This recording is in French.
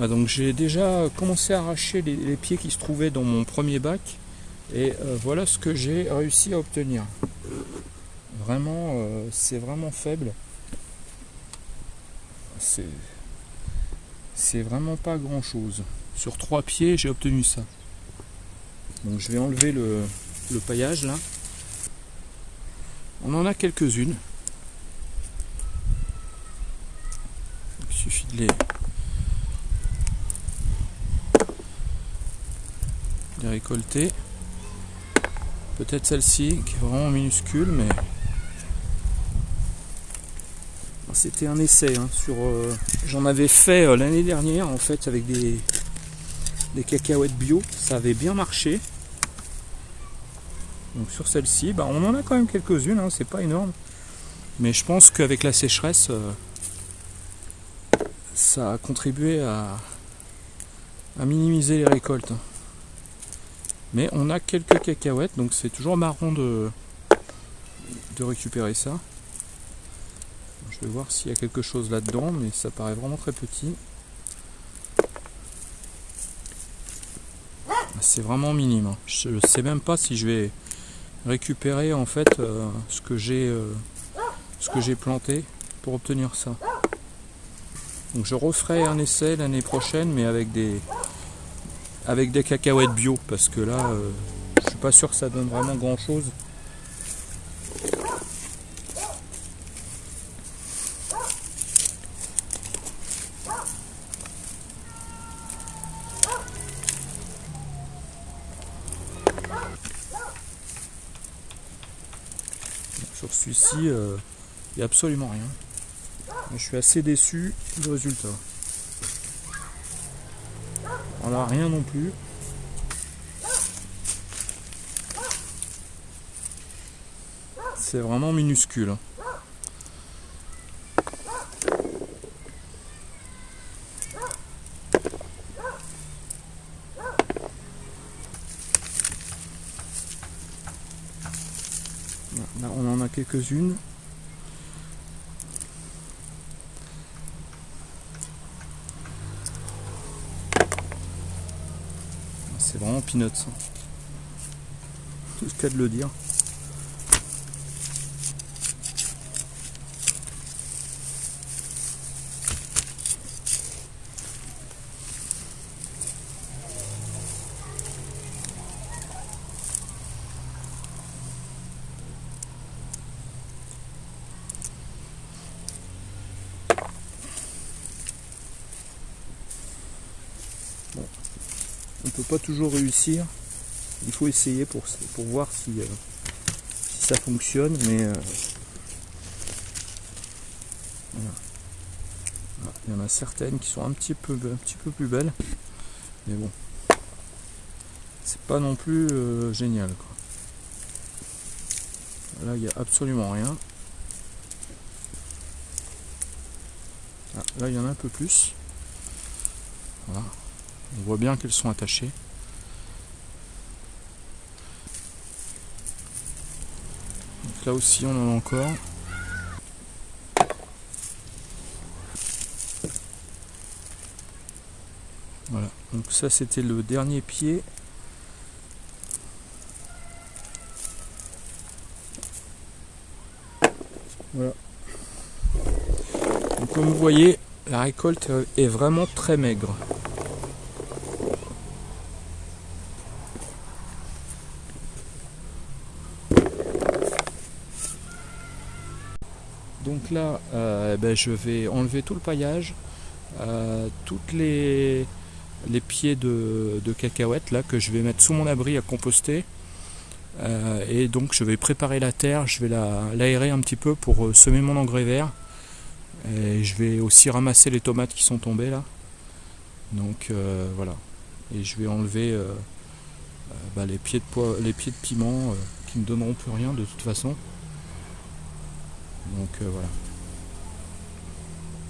Ah, donc j'ai déjà commencé à arracher les, pieds qui se trouvaient dans mon premier bac et euh, voilà ce que j'ai réussi à obtenir. Vraiment, euh, c'est vraiment faible. C'est c'est vraiment pas grand chose. Sur trois pieds, j'ai obtenu ça. Donc je vais enlever le, le paillage là. On en a quelques-unes. Il suffit de les, les récolter. Peut-être celle-ci qui est vraiment minuscule, mais c'était un essai. hein, sur, euh, J'en avais fait euh, l'année dernière en fait avec des, des cacahuètes bio. Ça avait bien marché. Donc sur celle-ci, bah, on en a quand même quelques-unes. hein, c'est pas énorme, mais je pense qu'avec la sécheresse, euh, ça a contribué à, à minimiser les récoltes. Mais on a quelques cacahuètes, donc c'est toujours marrant de, de récupérer ça. Je vais voir s'il y a quelque chose là-dedans, mais ça paraît vraiment très petit. C'est vraiment minime. hein. Je ne sais même pas si je vais récupérer en fait euh, ce que j'ai euh, ce que j'ai planté pour obtenir ça. Donc je referai un essai l'année prochaine, mais avec des avec des cacahuètes bio, parce que là, euh, je suis pas sûr que ça donne vraiment grand chose. Sur celui-ci, euh, il n'y a absolument rien. Je suis assez déçu du résultat. Voilà, rien non plus. C'est vraiment minuscule. Là, on en a quelques-unes. C'est vraiment peanuts. hein. Tout ce qu'il y a de le dire. On peut pas toujours réussir. Il faut essayer pour, pour voir si, euh, si ça fonctionne, mais euh. Voilà, Il y en a certaines qui sont un petit peu, un petit peu plus belles, mais bon, c'est pas non plus euh, génial. Quoi. Là, il n'y a absolument rien. Ah, là, il y en a un peu plus. Voilà. On voit bien qu'elles sont attachées. Donc là aussi on en a encore. Voilà, donc ça c'était le dernier pied. Voilà. Donc comme vous voyez, la récolte est vraiment très maigre. Donc là, euh, ben, je vais enlever tout le paillage, euh, toutes les, les pieds de, cacahuètes là que je vais mettre sous mon abri à composter. Euh, et donc je vais préparer la terre, je vais la- l'aérer un petit peu pour semer mon engrais vert. Et je vais aussi ramasser les tomates qui sont tombées là. Donc voilà. Et je vais enlever bah, les, pieds de les pieds de piment qui ne donneront plus rien de toute façon. Donc euh, voilà.